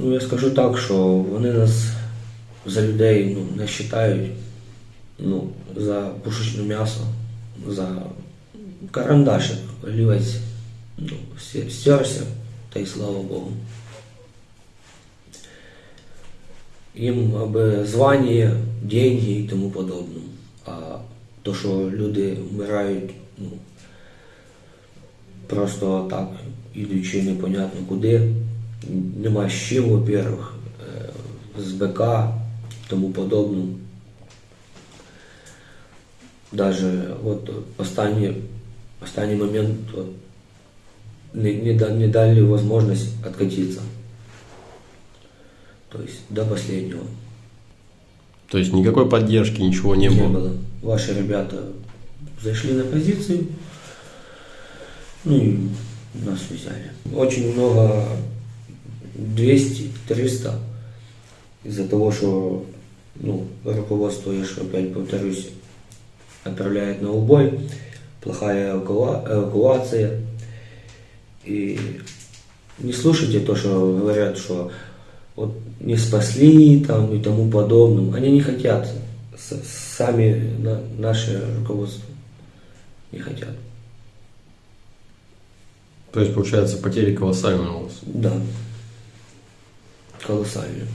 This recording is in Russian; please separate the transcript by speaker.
Speaker 1: Ну, я скажу так, що вони нас за людей ну, не вважають ну, за пушечне м'ясо, за карандашик, олівець, ну, стерся, та й слава Богу. Їм аби звання, деньги і тому подобне. А то, що люди вмирають, ну, просто так, ідучи непонятно куди, нема чим, во-первых, з БК, тому подобне. Даже вот останній, останній момент не, не, не дали возможность откатиться. То есть до последнего.
Speaker 2: То есть никакой поддержки, ничего не, было.
Speaker 1: Ваши ребята зашли на позицию, ну и нас взяли. Очень много, 200-300, из-за того, что ну, руководство, я же опять повторюсь, отправляет на убой, плохая эвакуа- эвакуация. И не слушайте то, что говорят, что вот не спасли там и тому подобным. Они не хотят. Сами на- наше руководство не хотят.
Speaker 2: То есть, получается, потери колоссальные у вас.
Speaker 1: Да. Колоссальные.